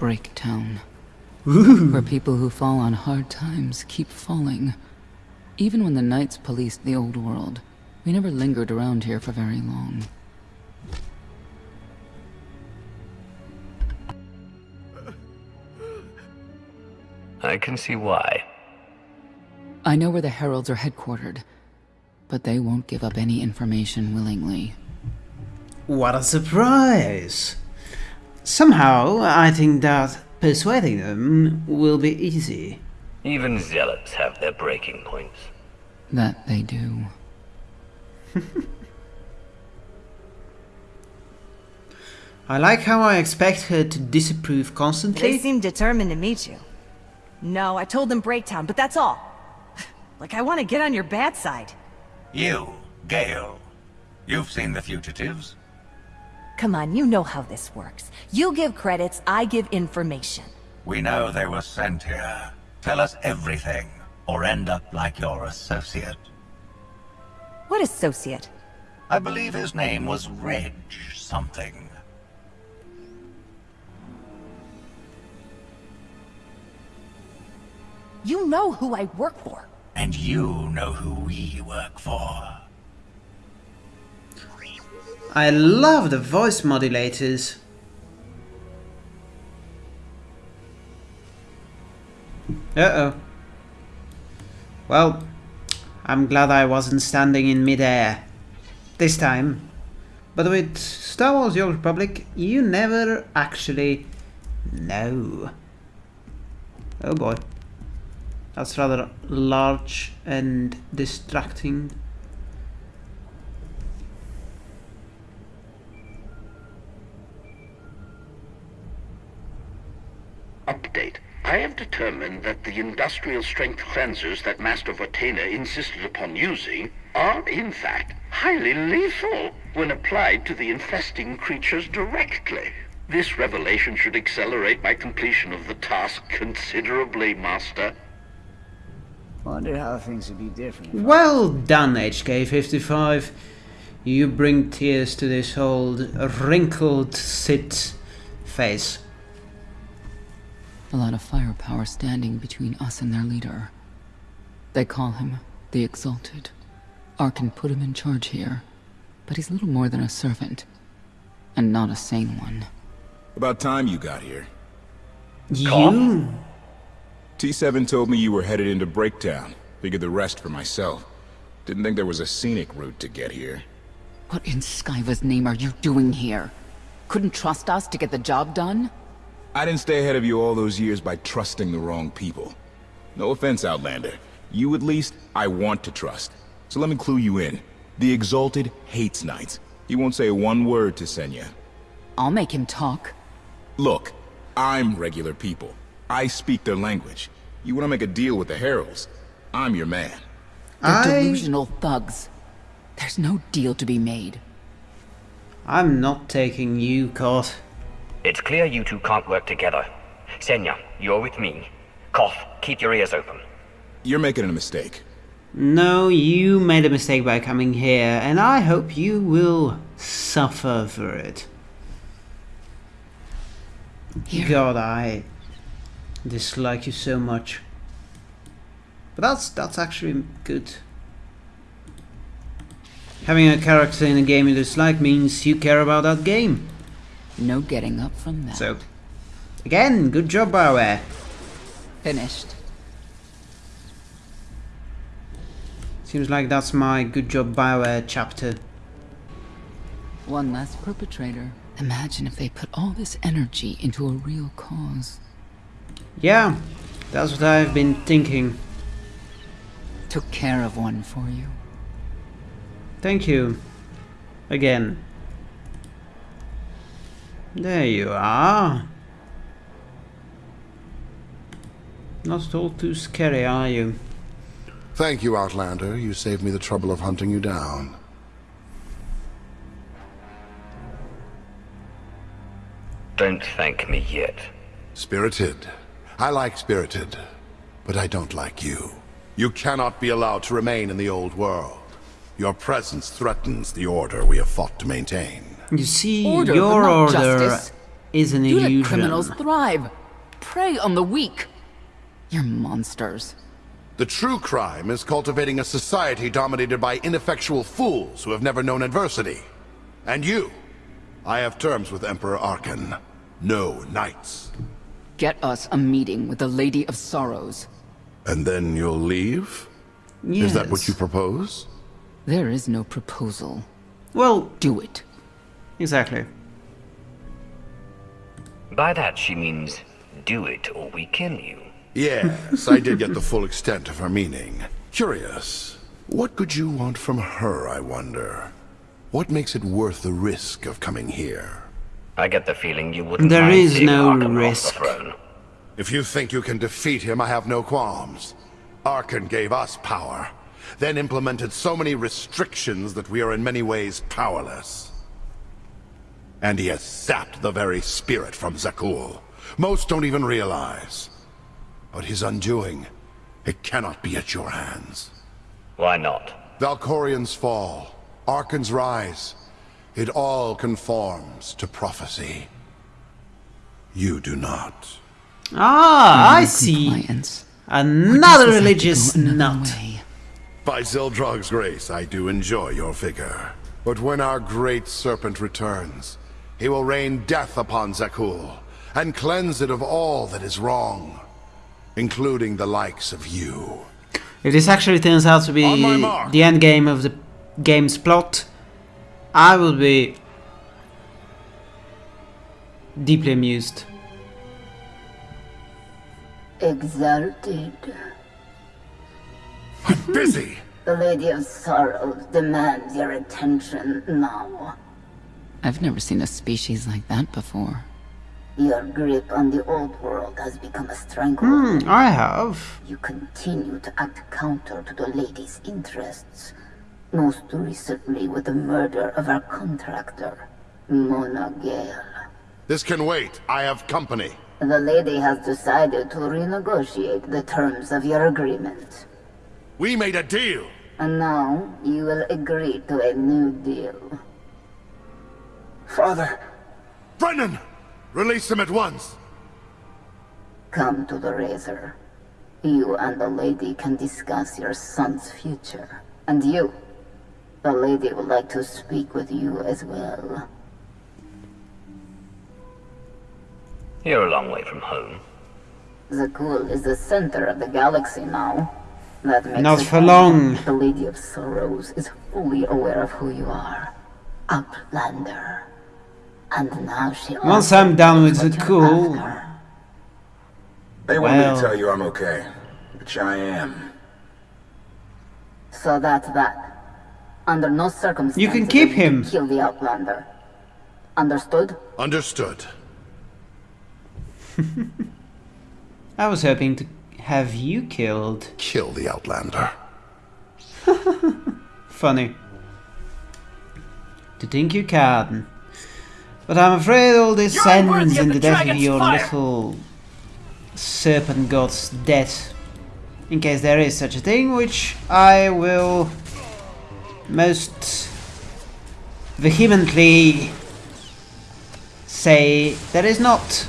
Breaktown. Where people who fall on hard times keep falling. Even when the Knights policed the old world, we never lingered around here for very long. I can see why. I know where the Heralds are headquartered, but they won't give up any information willingly. What a surprise! Somehow, I think that persuading them will be easy. Even zealots have their breaking points. That they do. I like how I expect her to disapprove constantly. They seem determined to meet you. No, I told them Breaktown, but that's all. like I want to get on your bad side. You, Gale. You've seen the fugitives. Come on, you know how this works. You give credits, I give information. We know they were sent here. Tell us everything, or end up like your associate. What associate? I believe his name was Reg something. You know who I work for. And you know who we work for. I love the voice modulators. Uh-oh. Well, I'm glad I wasn't standing in midair. This time. But with Star Wars Old Republic, you never actually know. Oh boy. That's rather large and distracting. Update. I have determined that the industrial strength cleansers that Master Vortena insisted upon using are, in fact, highly lethal when applied to the infesting creatures directly. This revelation should accelerate my completion of the task considerably, Master. Wonder how things would be different. Well done, HK55. You bring tears to this old wrinkled Sith face. A lot of firepower standing between us and their leader. They call him the Exalted. Arcann put him in charge here, but he's little more than a servant, and not a sane one. About time you got here. You? T7 told me you were headed into Breaktown. Figured the rest for myself. Didn't think there was a scenic route to get here. What in Skyva's name are you doing here? Couldn't trust us to get the job done? I didn't stay ahead of you all those years by trusting the wrong people. No offense, Outlander. You at least, I want to trust. So let me clue you in. The Exalted hates Knights. He won't say one word to Senya. I'll make him talk. Look, I'm regular people. I speak their language. You want to make a deal with the Heralds? I'm your man. They're I... delusional thugs. There's no deal to be made. I'm not taking you, Koth. It's clear you two can't work together. Senya, you're with me. Koth, keep your ears open. You're making a mistake. No, you made a mistake by coming here, and I hope you will suffer for it. Here. God, I dislike you so much. But that's that's actually good. Having a character in a game you dislike means you care about that game. No getting up from that. So, again, good job, Bioware. Finished. Seems like that's my good job, Bioware chapter. One less perpetrator. Imagine if they put all this energy into a real cause. Yeah, that's what I've been thinking. Took care of one for you. Thank you. Again. There you are. Not at all too scary, are you? Thank you, Outlander. You saved me the trouble of hunting you down. Don't thank me yet. Spirited. I like Spirited, but I don't like you. You cannot be allowed to remain in the old world. Your presence threatens the order we have fought to maintain. You see, Order, your order justice. is an You let illusion. criminals thrive. Prey on the weak. You're monsters. The true crime is cultivating a society dominated by ineffectual fools who have never known adversity. And you, I have terms with Emperor Arcann. No knights. Get us a meeting with the Lady of Sorrows. And then you'll leave? Yes. Is that what you propose? There is no proposal. Well, Do it. Exactly. By that, she means do it or we kill you. Yes, I did get the full extent of her meaning. Curious. What could you want from her, I wonder? What makes it worth the risk of coming here? I get the feeling you wouldn't There mind is no Arcann risk. off. If you think you can defeat him, I have no qualms. Arcann gave us power, then implemented so many restrictions that we are in many ways powerless. And he has sapped the very spirit from Zakuul. Most don't even realize. But his undoing, it cannot be at your hands. Why not? Valkorion's fall, Arcann's rise, it all conforms to prophecy. You do not. Ah, I see. Compliance. Another Does this have to religious nut. way? By Zildrog's grace, I do enjoy your vigor. But when our great serpent returns, he will rain death upon Zakuul, and cleanse it of all that is wrong, including the likes of you. If this actually turns out to be On my mark. the end game of the game's plot, I will be deeply amused. Exalted. I'm busy! The Lady of Sorrows demands your attention now. I've never seen a species like that before. Your grip on the old world has become a stranglehold. Hmm, I have. You continue to act counter to the lady's interests. Most recently with the murder of our contractor, Mona Gale. This can wait. I have company. The lady has decided to renegotiate the terms of your agreement. We made a deal. And now you will agree to a new deal. Father! Brennan! Release him at once! Come to the Razor. You and the lady can discuss your son's future. And you, the lady would like to speak with you as well. You're a long way from home. Zakuul is the center of the galaxy now. That makes Not it for long. The Lady of Sorrows is fully aware of who you are. Outlander. And now she Once I'm done with the you're Zakuul, after. They want me to tell you I'm okay, which I am. So that's that. Under no circumstances You can keep him. kill the Outlander. Understood? Understood. I was hoping to have you killed. Kill the Outlander. Funny. To think you can. But I'm afraid all this You're ends in the the death of your fire. little serpent god's death. In case there is such a thing, which I will most vehemently say there is not.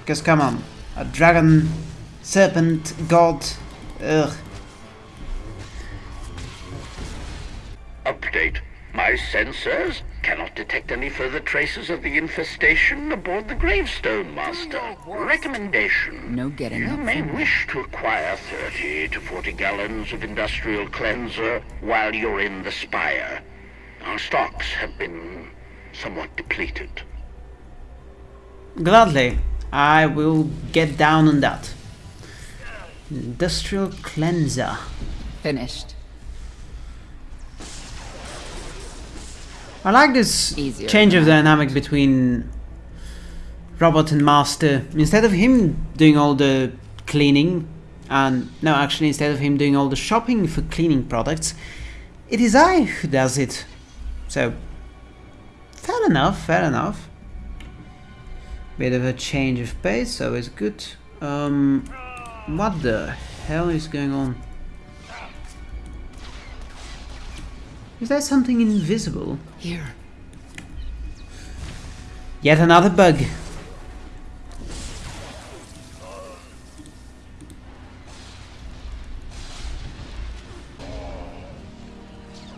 Because come on, a dragon, serpent, god, ugh. Update. My sensors cannot detect any further traces of the infestation aboard the Gravestone Master. Recommendation. No getting You up may from wish to acquire 30 to 40 gallons of industrial cleanser while you're in the Spire. Our stocks have been somewhat depleted. Gladly, I will get down on that. Industrial cleanser. Finished. I like this Easier change of dynamic between robot and master. Instead of him doing all the cleaning, and no, actually, instead of him doing all the shopping for cleaning products, it is I who does it. So, fair enough, fair enough. Bit of a change of pace, so it's good. Um, what the hell is going on? Is there something invisible? Here. Yet another bug.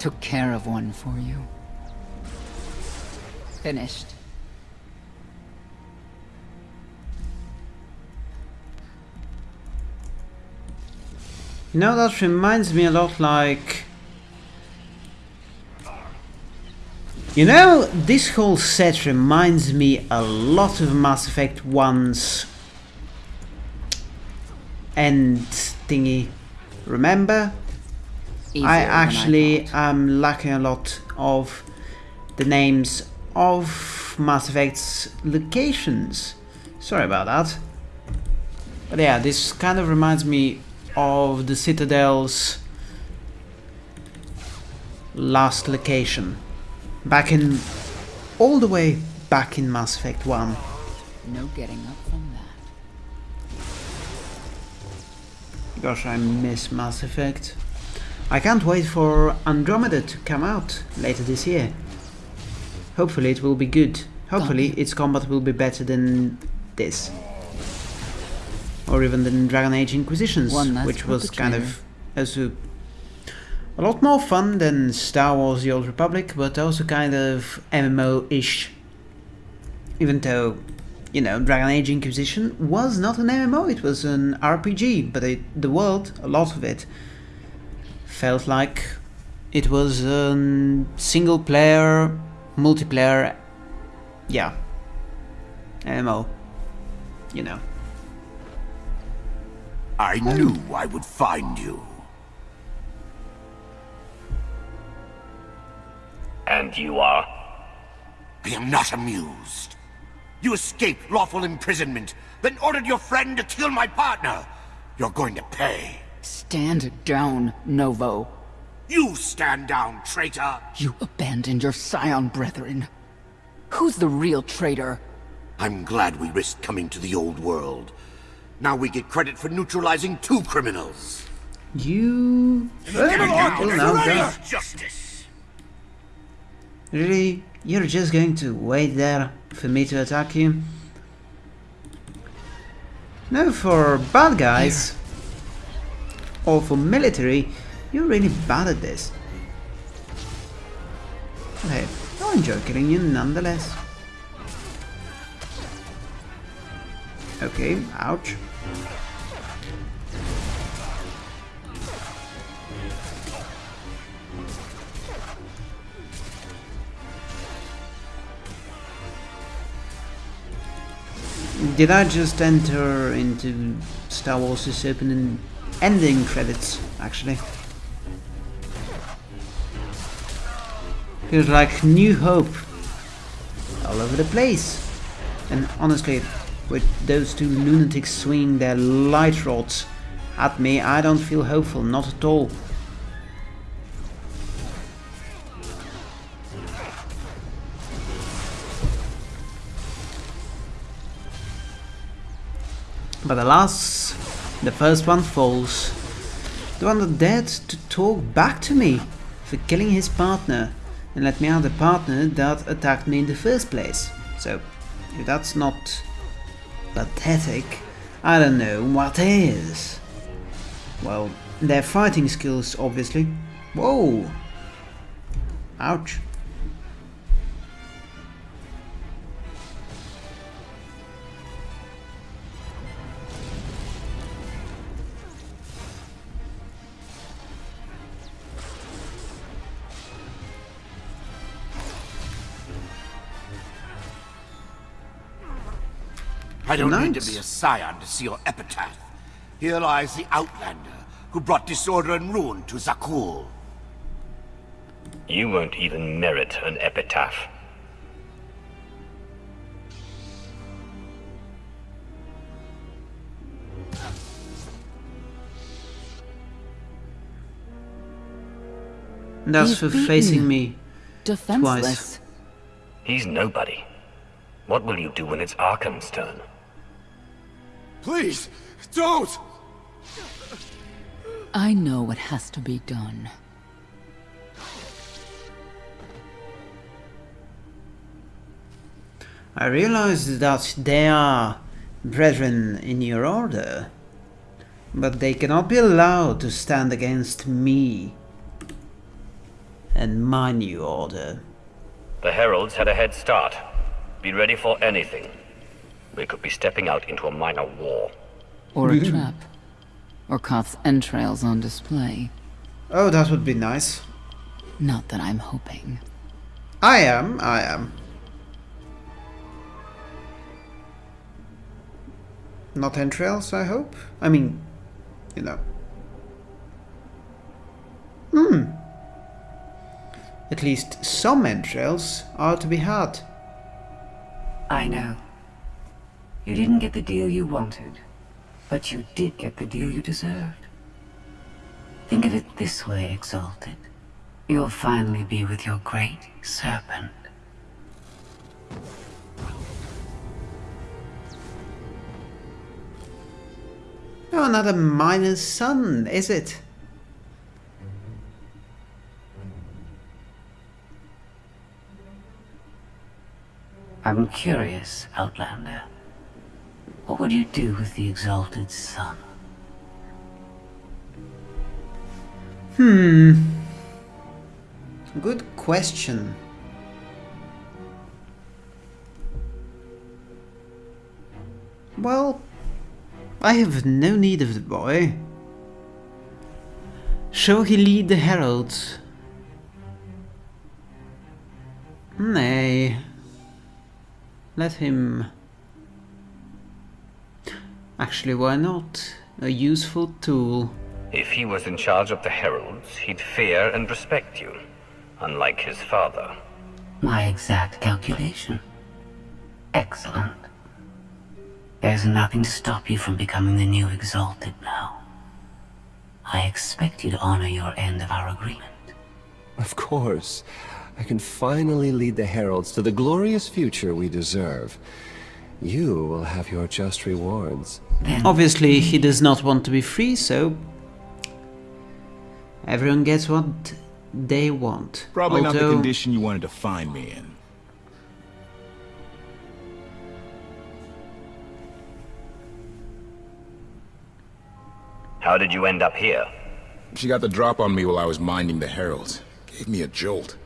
Took care of one for you. Finished. You know, that reminds me a lot like... You know, this whole set reminds me a lot of Mass Effect 1's end thingy. Remember? Easier I actually am lacking a lot of the names of Mass Effect's locations. Sorry about that. But yeah, this kind of reminds me of the Citadel's last location. Back in... all the way back in Mass Effect 1. No getting up from that. Gosh, I miss Mass Effect. I can't wait for Andromeda to come out later this year. Hopefully it will be good. Hopefully its combat will be better than this. Or even than Dragon Age Inquisitions, which was kind of also a lot more fun than Star Wars The Old Republic, but also kind of MMO-ish. Even though, you know, Dragon Age Inquisition was not an MMO, it was an RPG, but it, the world, a lot of it, felt like it was a single player, multiplayer, yeah, MMO, you know. I knew I would find you. And you are? I am not amused. You escaped lawful imprisonment, then ordered your friend to kill my partner. You're going to pay. Stand down, Novo. You stand down, traitor! You abandoned your Scion brethren. Who's the real traitor? I'm glad we risked coming to the old world. Now we get credit for neutralizing two criminals. You... No, God. Justice! Really? You're just going to wait there for me to attack you? No, for bad guys, or for military, you're really bad at this. Hey, I'll enjoy killing you nonetheless. Okay, ouch. Did I just enter into Star Wars' opening ending credits, actually? Feels like New Hope all over the place. And honestly, with those two lunatics swinging their light rods at me, I don't feel hopeful, not at all. But alas, the first one falls. The one that dared to talk back to me for killing his partner and let me out the partner that attacked me in the first place. So, if that's not pathetic, I don't know what is. Well, their fighting skills, obviously. Whoa! Ouch. I don't need to be a scion to see your epitaph. Here lies the Outlander, who brought disorder and ruin to Zakuul. You won't even merit an epitaph. That's You've for beaten facing me. Defenseless. He's nobody. What will you do when it's Arcann's turn? Please, don't! I know what has to be done. I realize that they are brethren in your order, but they cannot be allowed to stand against me and my new order. The Heralds had a head start. Be ready for anything. We could be stepping out into a minor war. Or a trap. Or Koth's entrails on display. Oh, that would be nice. Not that I'm hoping. I am, I am. Not entrails, I hope? I mean, you know. Hmm. At least some entrails are to be had. I know. You didn't get the deal you wanted, but you did get the deal you deserved. Think of it this way, Exalted. You'll finally be with your great serpent. Oh, not a miner's son, is it? I'm curious, Outlander. What would you do with the Exalted Son? Hmm. Good question. Well, I have no need of the boy. Shall he lead the heralds? Nay. Let him... Actually, why not? A useful tool. If he was in charge of the Heralds, he'd fear and respect you, unlike his father. My exact calculation. Excellent. There's nothing to stop you from becoming the new Exalted now. I expect you to honor your end of our agreement. Of course. I can finally lead the Heralds to the glorious future we deserve. You will have your just rewards. Then Obviously, he does not want to be free, so... Everyone gets what they want. Probably not the condition you wanted to find me in. How did you end up here? She got the drop on me while I was minding the heralds. Gave me a jolt.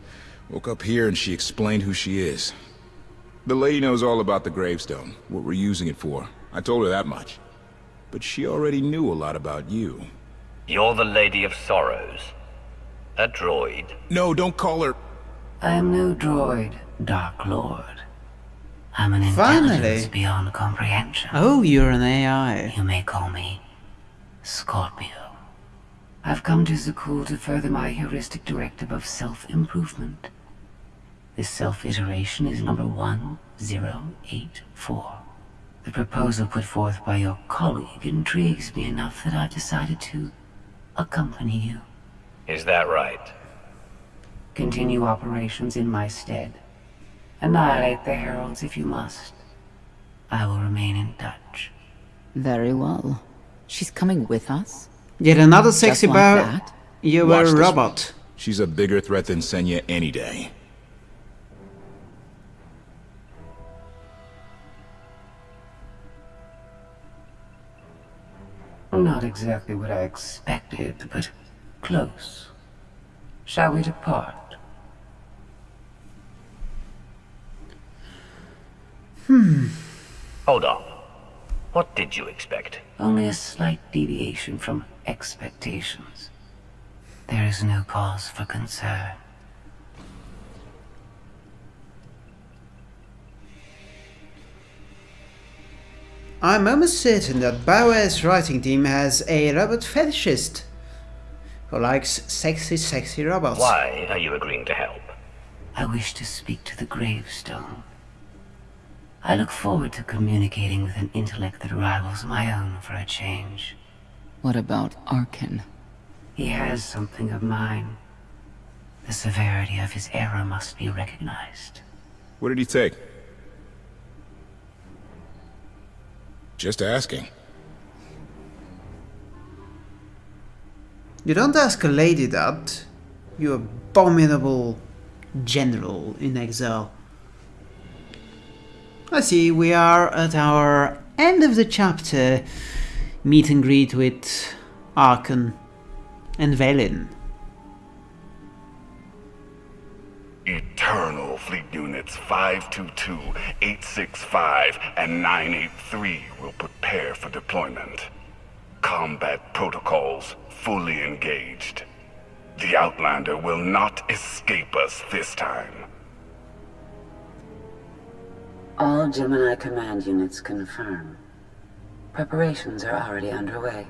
Woke up here and she explained who she is. The lady knows all about the gravestone, what we're using it for. I told her that much. But she already knew a lot about you. You're the Lady of Sorrows. A droid. No, don't call her... I am no droid, Dark Lord. I'm an Finally. intelligence beyond comprehension. Oh, you're an AI. You may call me Scorpio. I've come to Zakuul to further my heuristic directive of self-improvement. This self-iteration is number 1084. The proposal put forth by your colleague intrigues me enough that I've decided to accompany you. Is that right? Continue operations in my stead. Annihilate the heralds if you must. I will remain in touch. Very well. She's coming with us? Yet another sexy like bow. You Watch were a robot. She's a bigger threat than Senya any day. Not exactly what I expected, but close. Shall we depart? Hmm. Hold on. What did you expect? Only a slight deviation from expectations. There is no cause for concern. I'm almost certain that BioWare's writing team has a robot fetishist who likes sexy, sexy robots. Why are you agreeing to help? I wish to speak to the gravestone. I look forward to communicating with an intellect that rivals my own for a change. What about Arcann? He has something of mine. The severity of his error must be recognized. What did he take? Just asking. You don't ask a lady that, you abominable general in exile. I see, we are at our end of the chapter. Meet and greet with Arcann and Vaylin. Fleet 522, 865, and 983 will prepare for deployment. Combat protocols fully engaged. The Outlander will not escape us this time. All Gemini command units confirm. Preparations are already underway.